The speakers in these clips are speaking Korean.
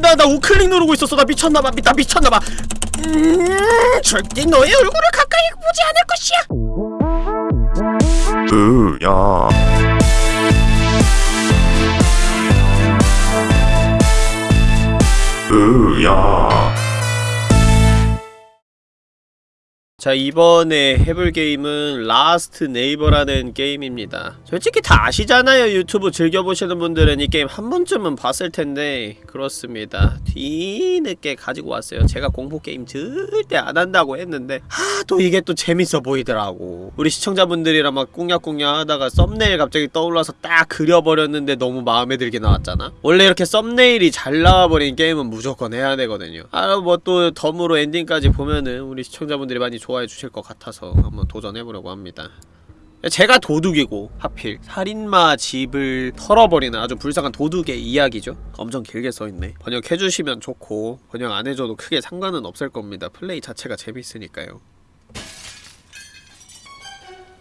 나, 나 우클릭 누르고 있었어. 나 미쳤나봐. 나 미쳤나봐. 음, 절대 너의 얼굴을 가까이 보지 않을 것이야. 으야 으야 자 이번에 해볼 게임은 Last Neighbor라는 게임입니다. 솔직히 다 아시잖아요 유튜브 즐겨보시는 분들은 이 게임 한 번쯤은 봤을 텐데. 그렇습니다. 뒤늦게 가지고 왔어요. 제가 공포게임 절대 안 한다고 했는데. 하도 이게 또 재밌어 보이더라고. 우리 시청자분들이랑 막 꿍약꿍약 하다가 썸네일 갑자기 떠올라서 딱 그려버렸는데 너무 마음에 들게 나왔잖아. 원래 이렇게 썸네일이 잘 나와버린 게임은 무조건 해야 되거든요. 아 뭐 또 덤으로 엔딩까지 보면은 우리 시청자분들이 많이 좋 아해 주실 것 같아서 한번 도전해보려고 합니다. 제가 도둑이고 하필 살인마 집을 털어버리는 아주 불쌍한 도둑의 이야기죠. 엄청 길게 써있네. 번역해주시면 좋고 번역 안해줘도 크게 상관은 없을 겁니다. 플레이 자체가 재밌으니까요.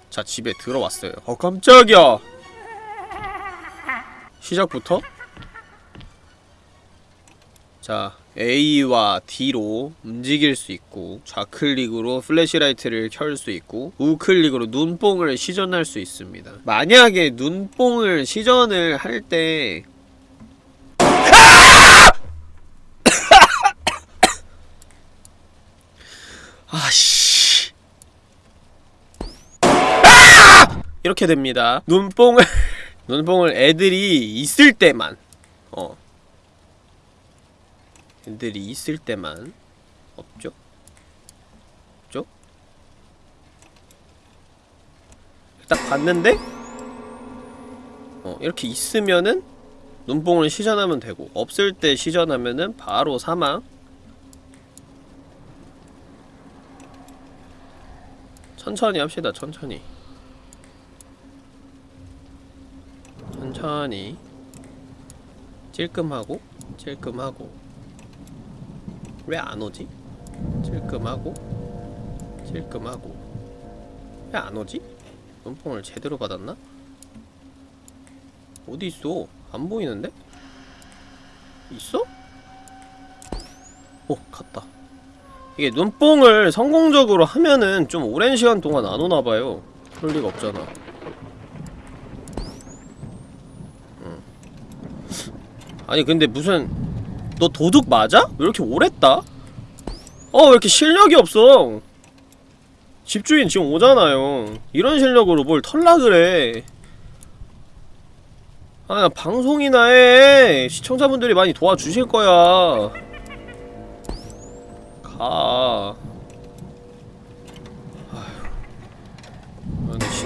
자 집에 들어왔어요. 어 깜짝이야! 시작부터? 자 A와 D로 움직일 수 있고 좌클릭으로 flashlight를 켤 수 있고 우클릭으로 눈뽕을 시전할 수 있습니다. 만약에 눈뽕을 시전을 할때 아씨. 이렇게 됩니다. 눈뽕을 눈뽕을 애들이 있을 때만 어애 들이 있을 때만 없죠? 없죠? 딱 봤는데? 어 이렇게 있으면은 눈뽕을 시전하면 되고 없을 때 시전하면은 바로 사망. 천천히 합시다 천천히. 천천히. 찔끔하고 찔끔하고 왜 안 오지? 찔끔하고 찔끔하고 왜 안 오지? 눈뽕을 제대로 받았나? 어디 있어? 안 보이는데? 있어? 오 갔다 이게 눈뽕을 성공적으로 하면은 좀 오랜 시간 동안 안 오나봐요 그럴 리가 없잖아 응. 아니 근데 무슨 너 도둑 맞아? 왜 이렇게 오랬다? 어, 왜 이렇게 실력이 없어? 집주인 지금 오잖아요. 이런 실력으로 뭘 털라 그래. 아, 나 방송이나 해. 시청자분들이 많이 도와주실 거야. 가. 아휴. 아니, 시...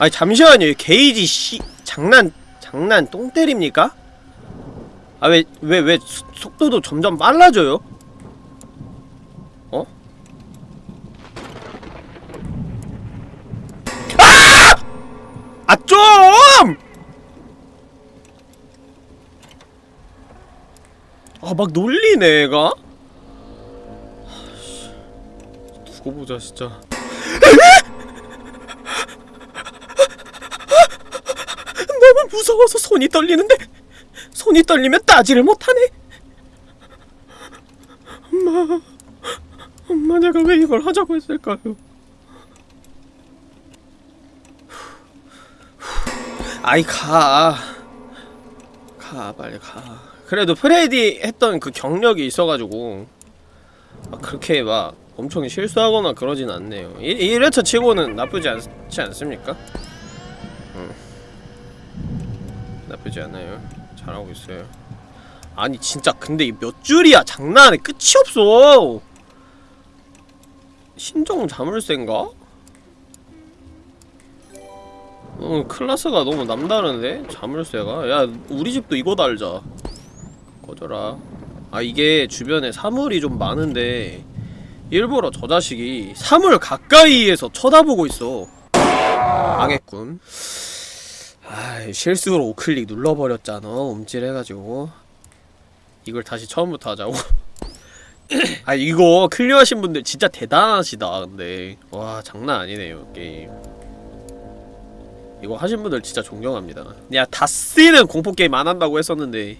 아니 잠시만요 게이지 씨 장난 장난 똥 때립니까? 아 왜 왜 왜 속도도 점점 빨라져요? 어? 아! 아 좀! 아 막 놀리네 얘가 두고 보자 진짜 너무 무서워서 손이 떨리는데 손이 떨리면 따지를 못하네 엄마 엄마 내가 왜 이걸 하자고 했을까요 아이 가 가, 빨리 가. 그래도 프레디 했던 그 경력이 있어가지고, 막 그렇게 막 엄청 실수하거나 그러진 않네요. 1회차 치고는 나쁘지 않지 않습니까? 나쁘지 않아요. 잘하고 있어요. 아니 진짜 근데 이 몇 줄이야? 장난해 끝이 없어. 신종 자물쇠인가? 어, 클라스가 너무 남다른데? 자물쇠가? 야 우리 집도 이거 달자. 꺼져라. 아 이게 주변에 사물이 좀 많은데 일부러 저 자식이 사물 가까이에서 쳐다보고 있어. 망했군 아 실수로 우클릭 눌러버렸잖아 움찔해가지고. 이걸 다시 처음부터 하자고. 아 이거 clear 하신 분들 진짜 대단하시다 근데. 와 장난 아니네요 게임. 이거 하신 분들 진짜 존경합니다. 야 다시는 공포게임 안 한다고 했었는데.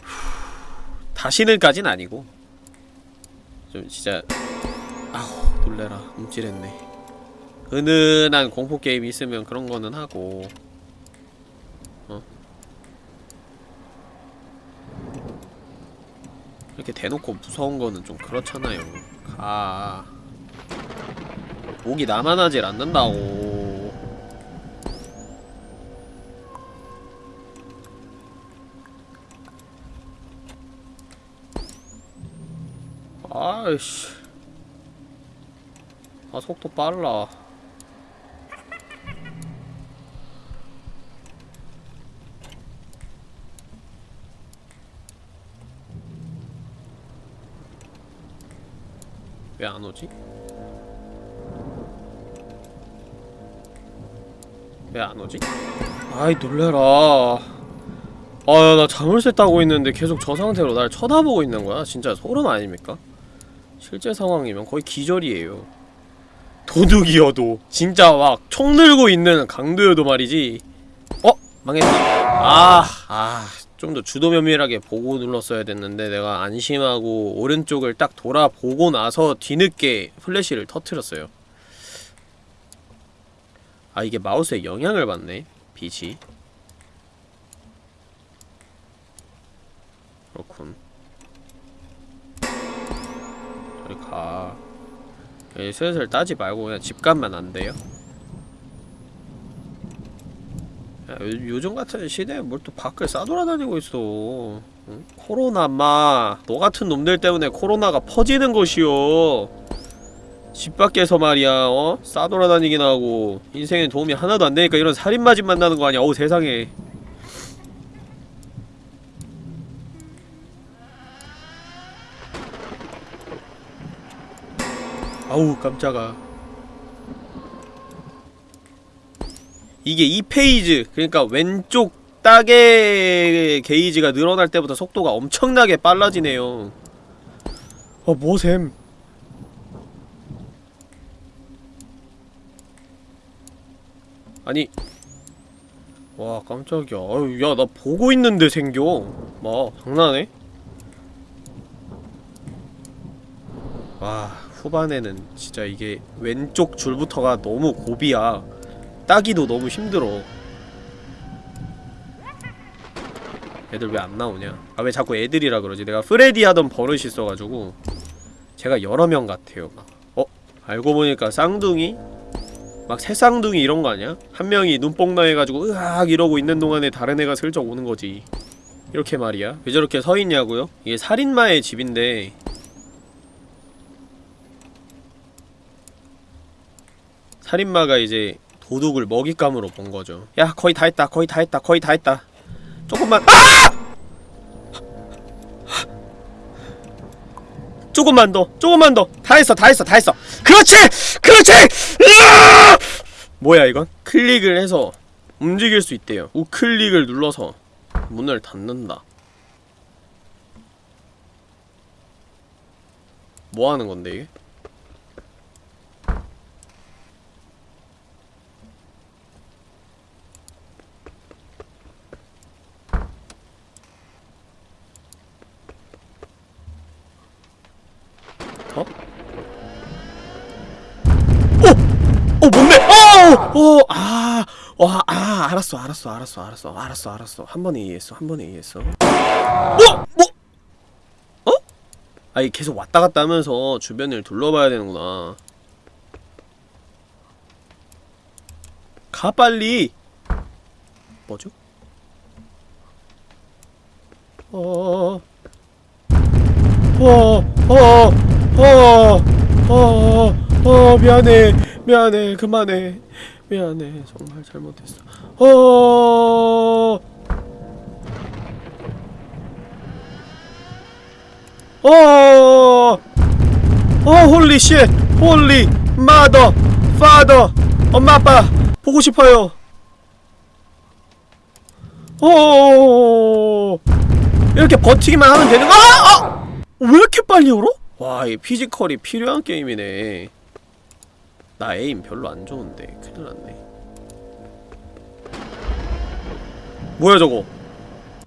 다시는까진 아니고. 좀 진짜. 아우 놀래라. 움찔했네 은은한 공포 게임 있으면 그런 거는 하고. 어? 이렇게 대놓고 무서운 거는 좀 그렇잖아요. 가. 목이 나만 하질 않는다고. 아이씨. 아 속도 빨라 왜 안 오지? 왜 안 오지? 아이 놀래라 아야 나 자물쇠 따고 있는데 계속 저 상태로 날 쳐다보고 있는 거야 진짜 소름 아닙니까? 실제 상황이면 거의 기절이에요 도둑이어도 진짜 막 총 들고 있는 강도여도 말이지 어? 망했다 아, 아, 좀 더 주도 면밀하게 보고 눌렀어야 됐는데 내가 안심하고 오른쪽을 딱 돌아보고 나서 뒤늦게 플래시를 터트렸어요. 아 이게 마우스에 영향을 받네 빛이. 그렇군. 저리 가. 슬슬 따지 말고 그냥 집 가면 안 돼요? 야, 요, 요즘 같은 시대에 뭘 또 밖을 싸돌아다니고 있어. 응? 코로나 마 너 같은 놈들 때문에 코로나가 퍼지는 것이오. 집 밖에서 말이야 어? 싸돌아다니긴 하고 인생에 도움이 하나도 안 되니까 이런 살인마집 만나는 거 아니야? 어우 세상에. 아우 깜짝아 이게 2페이지 그러니까 왼쪽 딱의 게이지가 늘어날 때부터 속도가 엄청나게 빨라지네요. 어 뭐셈 아니 와 깜짝이야. 아유 야나 보고 있는데 생겨. 막 장난해? 와 후반에는 진짜 이게 왼쪽 줄부터가 너무 고비야 따기도 너무 힘들어 애들 왜 안 나오냐 아 왜 자꾸 애들이라 그러지 내가 프레디 하던 버릇이 있어가지고 제가 여러 명 같아요 막 어? 알고 보니까 쌍둥이? 막 새쌍둥이 이런 거 아니야? 한 명이 눈뽕 나 해가지고 으악 이러고 있는 동안에 다른 애가 슬쩍 오는 거지 이렇게 말이야 왜 저렇게 서 있냐고요? 이게 살인마의 집인데 살인마가 이제 도둑을 먹잇감으로 본 거죠. 야, 거의 다 했다. 거의 다 했다. 거의 다 했다. 조금만. 아! 조금만 더. 조금만 더. 다 했어. 다 했어. 다 했어. 그렇지! 그렇지! 으아! 뭐야 이건? 클릭을 해서 움직일 수 있대요. 우클릭을 눌러서 문을 닫는다. 뭐 하는 건데 이게? 어 뭔데? 어! 어! 아! 와, 아, 알았어, 알았어, 알았어, 알았어, 알았어, 알았어. 한 번에 이해했어, 한 번에 이해했어. 어? 뭐? 어? 아니, 계속 왔다 갔다 하면서 주변을 둘러봐야 되는구나. 가, 빨리! 뭐죠? 어, 어, 어, 어, 어, 어, 미안해. 미안해 그만해 미안해 정말 잘못했어 어 어, 어, holy shit, holy, mother, father, 엄마 아빠 보고 싶어요. 어, 이렇게 버티기만 하면 되는 거 아! 아! 왜 이렇게 빨리 얼어? 와, 이 피지컬이 필요한 게임이네. 나 에임 별로 안 좋은데 큰일 났네. 뭐야 저거?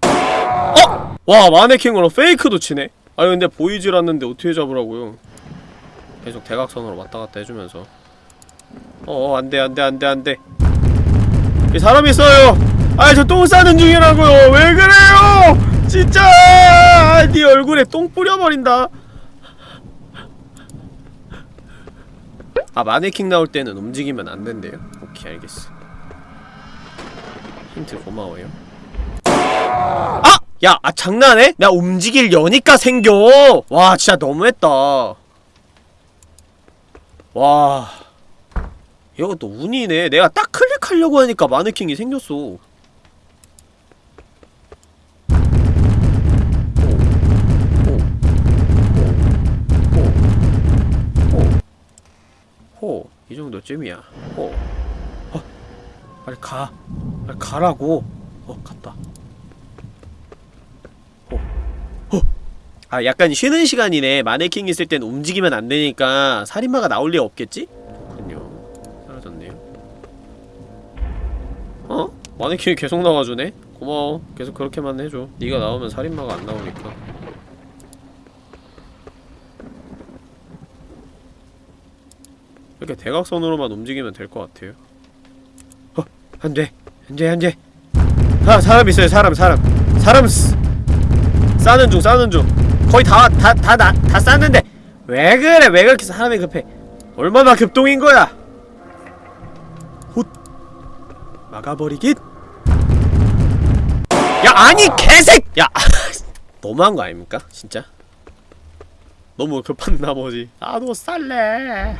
어? 와 마네킹으로 페이크도 치네. 아니 근데 보이질 않는데 어떻게 잡으라고요? 계속 대각선으로 왔다 갔다 해주면서. 어 안돼 안돼 안돼 안돼. 이 사람 있어요. 아이 저똥 싸는 중이라고요. 왜 그래요? 진짜 네 얼굴에 똥 뿌려버린다. 아 마네킹 나올 때는 움직이면 안 된대요. 오케이 알겠어. 힌트 고마워요. 아! 야, 아 장난해? 나 움직일 여니까 생겨. 와, 진짜 너무했다. 와. 이것도 운이네. 내가 딱 클릭하려고 하니까 마네킹이 생겼어. 이 정도쯤이야. 호. 어, 빨리 가. 빨리 가라고. 어, 갔다. 호. 호. 아, 약간 쉬는 시간이네. 마네킹 있을 땐 움직이면 안 되니까 살인마가 나올 리 없겠지? 그렇군요. 사라졌네요. 어? 마네킹이 계속 나와주네? 고마워. 계속 그렇게만 해줘. 네가 나오면 살인마가 안 나오니까. 이렇게 대각선으로만 움직이면 될 것 같아요. 어, 안 돼. 안 돼, 안 돼. 아, 사람 있어요, 사람, 사람. 사람, 쓰... 싸는 중, 싸는 중. 거의 다, 다, 다, 다, 다 쌌는데. 왜 그래, 왜 그렇게 사람이 급해. 얼마나 급동인 거야? 훗. 막아버리긴. 야, 아니, 개색! 야, 너무한 거 아닙니까? 진짜? 너무 급한 나머지. 나도 쌀래.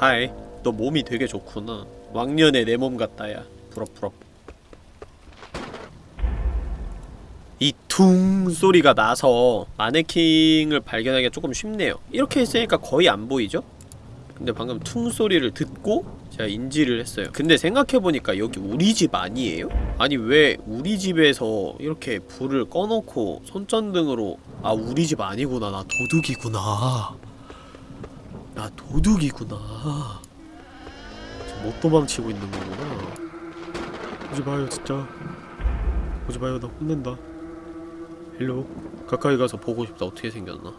하이 너 몸이 되게 좋구나. 왕년의 내몸 같다야. 부럽 부럽. 이 퉁 소리가 나서 마네킹을 발견하기가 조금 쉽네요. 이렇게 했으니까 거의 안 보이죠? 근데 방금 퉁 소리를 듣고 제가 인지를 했어요. 근데 생각해보니까 여기 우리 집 아니에요? 아니 왜 우리 집에서 이렇게 불을 꺼놓고 손전등으로 아 우리 집 아니구나. 나 도둑이구나 나 도둑이구나. 지금 못 도망치고 있는 거구나. 오지 마요, 진짜. 오지 마요, 나 혼낸다. 일로 가까이 가서 보고 싶다. 어떻게 생겼나?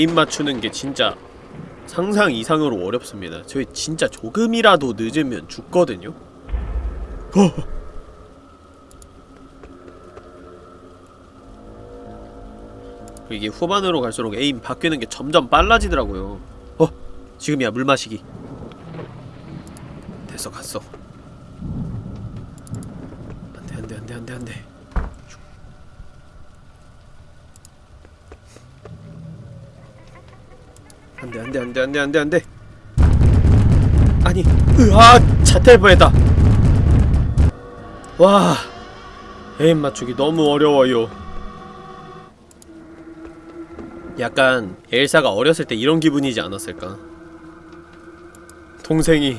에임 맞추는 게 진짜 상상 이상으로 어렵습니다. 저희 진짜 조금이라도 늦으면 죽거든요. 어. 이게 후반으로 갈수록 에임 바뀌는 게 점점 빨라지더라고요. 어, 지금이야 물 마시기. 됐어 갔어. 안돼 안돼 안돼 안돼 안돼. 안돼 안돼 안돼 안돼 안돼. 아니 으아 자탈 뻔했다. 와 에임 맞추기 너무 어려워요. 약간 엘사가 어렸을 때 이런 기분이지 않았을까? 동생이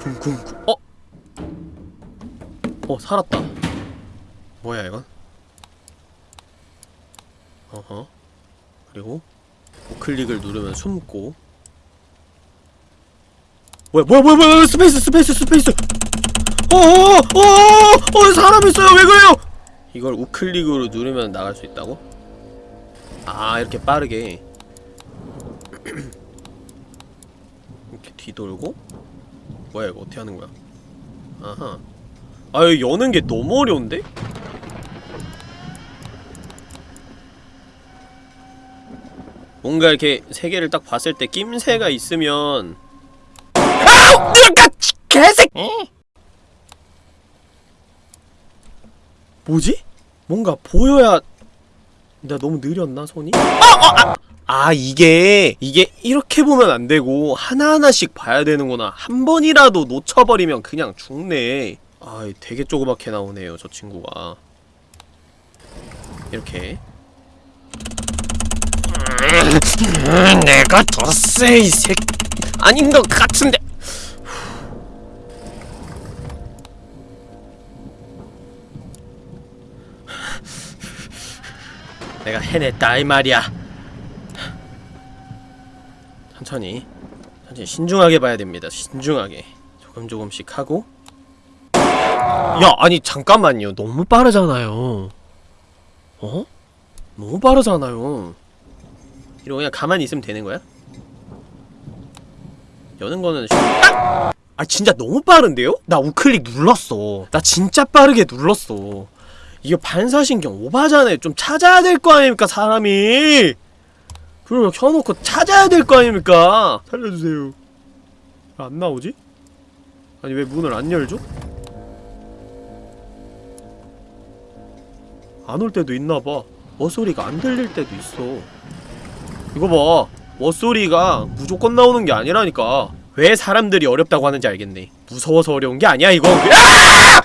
쿵쿵쿵. 어? 어 살았다. 뭐야 이건? 어허. 그리고 우클릭을 누르면 숨고. 뭐야 뭐야 뭐야 뭐야 space space space. 어어어어어 사람 있어요. 왜 그래요? 이걸 우클릭으로 누르면 나갈 수 있다고? 아 이렇게 빠르게. 이렇게 뒤돌고? 뭐야 이거 어떻게 하는 거야? 아하. 아유 여는 게 너무 어려운데? 뭔가 이렇게 세 개를 딱 봤을 때 낌새가 있으면 아우! 으악! 개색! 뭐지? 뭔가 보여야 나 너무 느렸나 손이? 아! 아! 아! 아 이게 이게 이렇게 보면 안 되고 하나하나씩 봐야 되는구나 한 번이라도 놓쳐버리면 그냥 죽네 아 되게 조그맣게 나오네요 저 친구가 이렇게 내가 더 세 이 새끼. 아닌 것 같은데. 내가 해냈다 이 말이야. 천천히 천천히 신중하게 봐야 됩니다. 신중하게. 조금 조금씩 하고. 야 아니 잠깐만요. 너무 빠르잖아요. 어? 너무 빠르잖아요 이러고 그냥 가만히 있으면 되는 거야? 여는 거는 쉬... 아! 아 진짜 너무 빠른데요? 나 우클릭 눌렀어 나 진짜 빠르게 눌렀어 이거 반사신경 오바잖아요 좀 찾아야 될 거 아닙니까 사람이 그걸 켜놓고 찾아야 될 거 아닙니까 살려주세요 안 나오지? 아니 왜 문을 안 열죠? 안 올 때도 있나봐 머소리가 안 들릴 때도 있어 이거 봐. 머소리가 무조건 나오는 게 아니라니까. 왜 사람들이 어렵다고 하는지 알겠네. 무서워서 어려운 게 아니야 이거. 아!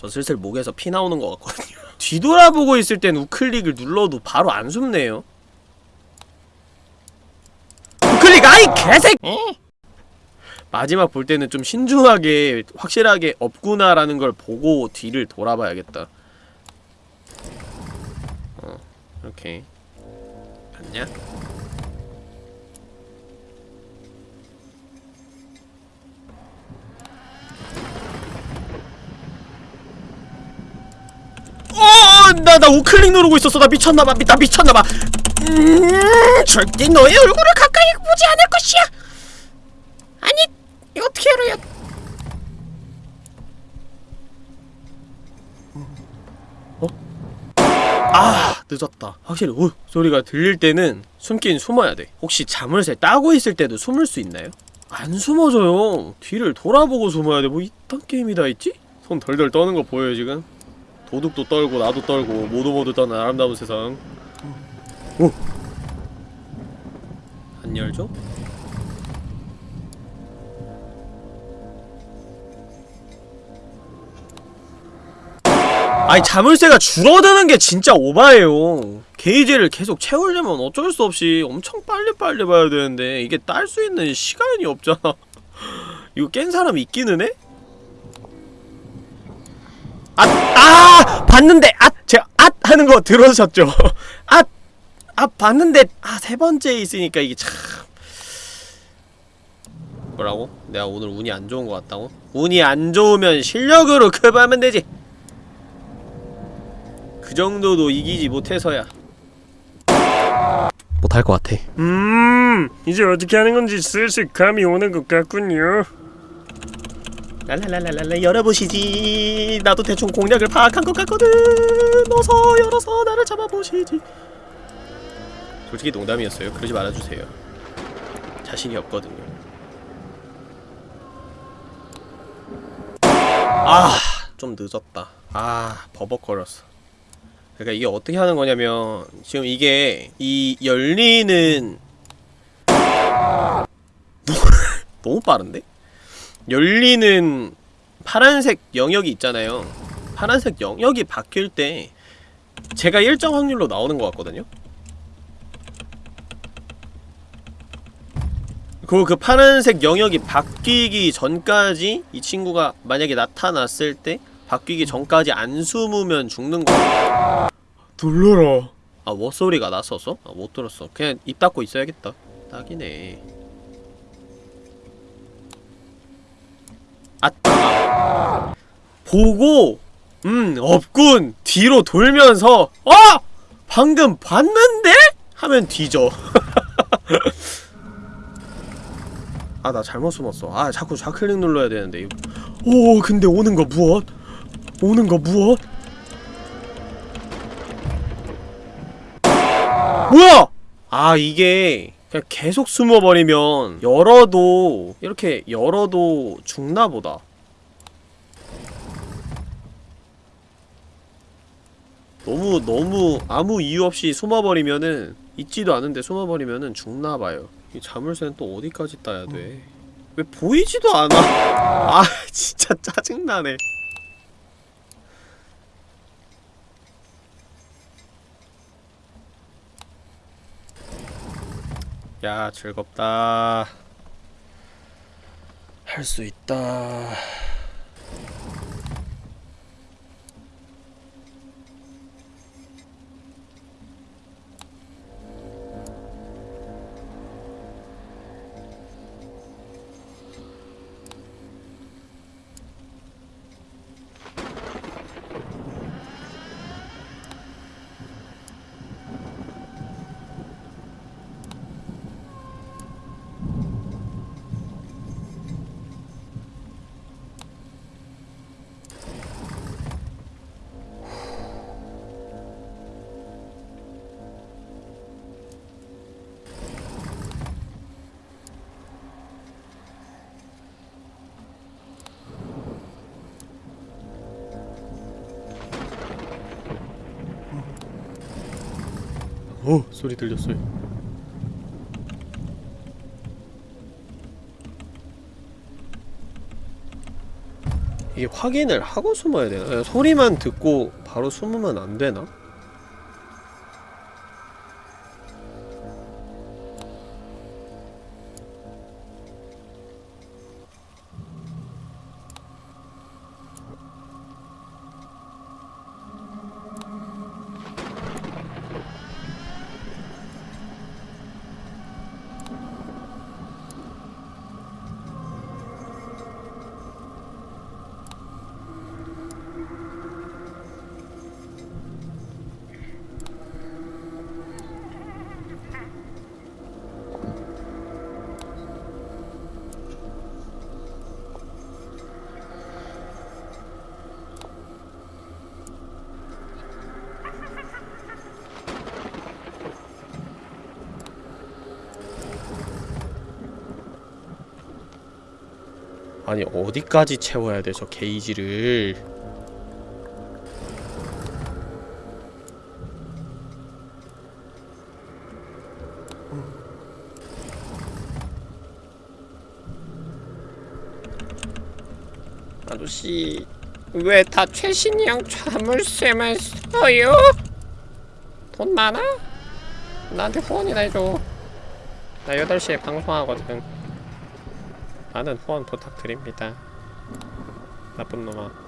저 슬슬 목에서 피 나오는 것 같거든요. 뒤돌아보고 있을 땐 우클릭을 눌러도 바로 안 숨네요. 우클릭 아이 개새 마지막 볼 때는 좀 신중하게 확실하게 없구나라는 걸 보고 뒤를 돌아봐야겠다. 어 이렇게 봤냐? 어, 나, 나 우클릭 누르고 있었어. 나 미쳤나봐. 미, 나 미쳤나봐. 음, 절대 너의 얼굴을 가까이 보지 않을 것이야. 아니, 이거 어떻게 알아요? 어? 아, 늦었다. 확실히 우 소리가 들릴 때는 숨긴 숨어야 돼. 혹시 자물쇠 따고 있을 때도 숨을 수 있나요? 안 숨어져요. 뒤를 돌아보고 숨어야 돼. 뭐 이딴 게임이 다 있지? 손 덜덜 떠는 거 보여요 지금? 도둑도 떨고 나도 떨고 모두 모두 떠는 아름다운 세상 오! 안 열죠? 아니 자물쇠가 줄어드는 게 진짜 오바예요 게이지를 계속 채우려면 어쩔 수 없이 엄청 빨리빨리 봐야 되는데 이게 딸 수 있는 시간이 없잖아 이거 깬 사람 있기는 해? 아! 아! 봤는데! 아! 제가 아! 하는 거 들으셨죠? 아! 아 봤는데 아 세 번째 있으니까 이게 참 뭐라고? 내가 오늘 운이 안 좋은 것 같다고? 운이 안 좋으면 실력으로 커버하면 되지 그 정도도 이기지 못해서야. 못할 것 같아. 음 이제 어떻게 하는 건지 슬슬 감이 오는 것 같군요. 랄랄랄랄랄라 열어보시지. 나도 대충 공략을 파악한 것 같거든. 어서 열어서 나를 잡아보시지. 솔직히 농담이었어요. 그러지 말아주세요. 자신이 없거든요. 아 좀 늦었다. 아 버벅거렸어 그러니까 이게 어떻게 하는 거냐면 지금 이게 이 열리는 너무 빠른데? 열리는 파란색 영역이 있잖아요 파란색 영역이 바뀔 때 제가 일정 확률로 나오는 것 같거든요 그리고 그 파란색 영역이 바뀌기 전까지 이 친구가 만약에 나타났을 때 바뀌기 전까지 안 숨으면 죽는 거야 놀라라 아 워 소리가 났어서? 아못 들었어 그냥 입 닫고 있어야겠다 딱이네 아 보고 음 없군 뒤로 돌면서 어! 방금 봤는데? 하면 뒤져 아 나 잘못 숨었어 아 자꾸 좌클릭 눌러야 되는데. 오 근데 오는 거 무엇? 오는 거 무엇? 뭐야! 아 이게 그냥 계속 숨어버리면 열어도 이렇게 열어도 죽나보다 너무 너무 아무 이유 없이 숨어버리면은 있지도 않은데 숨어버리면은 죽나봐요 이 자물쇠는 또 어디까지 따야 돼? 왜 보이지도 않아? 아 진짜 짜증나네 야 즐겁다. 할 수 있다 오 소리 들렸어요 이게 확인을 하고 숨어야 되나? 소리만 듣고 바로 숨으면 안 되나? 아니 어디까지 채워야 돼 저 게이지를 아저씨 왜 다 최신형 자물쇠만 써요? 돈 많아? 나한테 후원이나 해줘 나 8시에 방송하거든 많은 후원 부탁드립니다. 나쁜 놈아.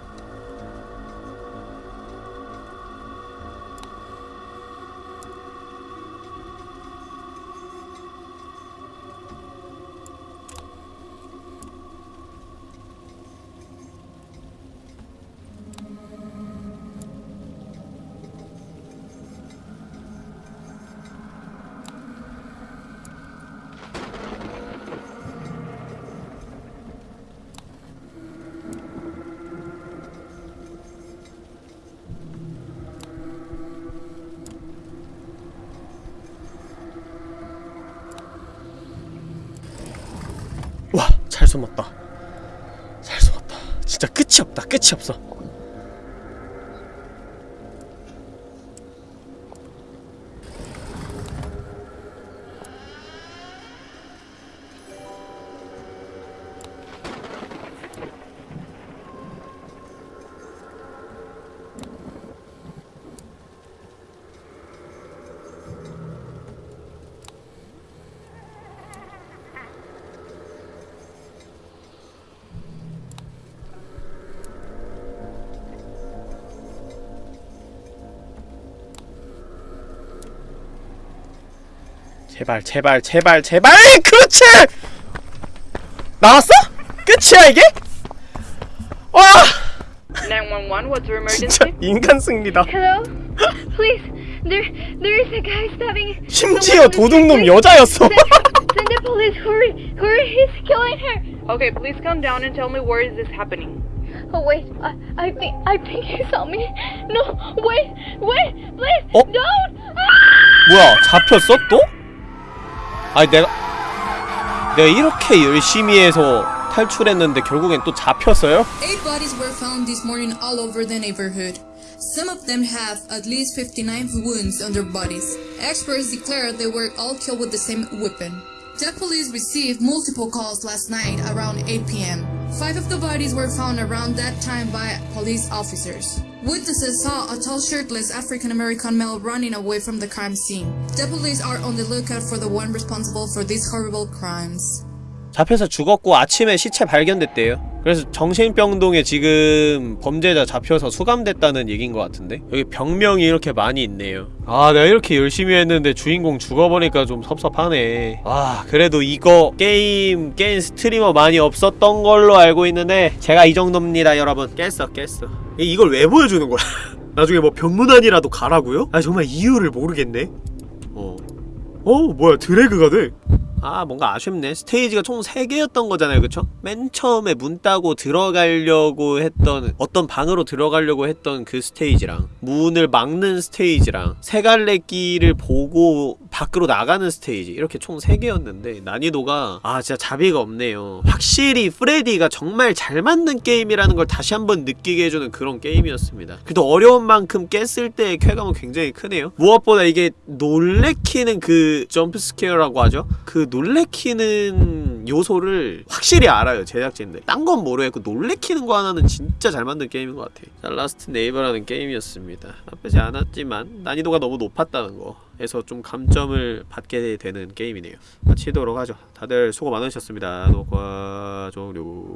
잘 숨었다. 잘 숨었다. 진짜 끝이 없다. 끝이 없어. 제발, 제발, 제발, 제발! 그렇지! 나왔어? 끝이야, 이게? 와! 911, what's your 진짜? 인간 승리다. 심지어. 도둑놈 여자였어. Send, the police! Hurry! Hurry! He's killing her! Okay, please come down and tell me where is this happening. Oh wait, I, I think I think he saw me. No, wait, wait, please, 어? don't! Ah! 뭐야, 잡혔어 또? 아니 내가 내가 이렇게 열심히 해서 탈출했는데 결국엔 또 잡혔어요? Eight bodies were found this morning all over the neighborhood. Some of them have at least 59 wounds on their bodies. Experts declared they were all killed with the same weapon. The police received multiple calls last night around 8 p.m. Five of the bodies were found around that time by police officers. Witnesses saw a tall shirtless African American male running away from the crime scene. The police are on the lookout for the one responsible for these horrible crimes. 잡혀서 죽었고 아침에 시체 발견됐대요. 그래서 정신병동에 지금 범죄자 잡혀서 수감됐다는 얘기인 것 같은데 여기 병명이 이렇게 많이 있네요. 아 내가 이렇게 열심히 했는데 주인공 죽어보니까 좀 섭섭하네. 아 그래도 이거 게임 게임 스트리머 많이 없었던 걸로 알고 있는데 제가 이 정도입니다 여러분. 깼어 깼어. 이- 이걸 왜 보여주는 거야? 나중에 뭐 병문안이라도 가라고요? 아 정말 이유를 모르겠네. 어. 어 뭐야 드래그가 돼? 아 뭔가 아쉽네 스테이지가 총 3개였던 거잖아요 그쵸? 맨 처음에 문 따고 들어가려고 했던 어떤 방으로 들어가려고 했던 그 스테이지랑 문을 막는 스테이지랑 세 갈래 길을 보고 밖으로 나가는 스테이지. 이렇게 총 3개였는데 난이도가 아 진짜 자비가 없네요. 확실히 프레디가 정말 잘 만든 게임이라는 걸 다시 한번 느끼게 해주는 그런 게임이었습니다. 그래도 어려운 만큼 깼을 때의 쾌감은 굉장히 크네요. 무엇보다 이게 놀래키는 그 jump scare라고 하죠? 그 놀래키는 요소를 확실히 알아요 제작진들. 딴 건 모르겠고 놀래키는 거 하나는 진짜 잘 만든 게임인 것 같아. 자 Last Neighbor라는 게임이었습니다. 나쁘지 않았지만 난이도가 너무 높았다는 거에서 좀 감점을 받게 되는 게임이네요. 마치도록 하죠. 다들 수고 많으셨습니다. 녹화 종료